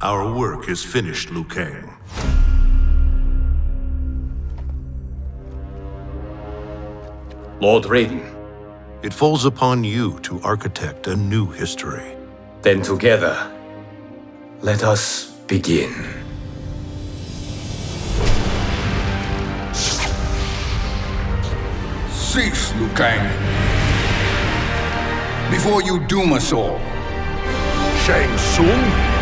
Our work is finished, Liu Kang. Lord Raiden, It falls upon you to architect a new history. then together, let us begin. Cease, Liu Kang. Before you doom us all. Shang Tsung?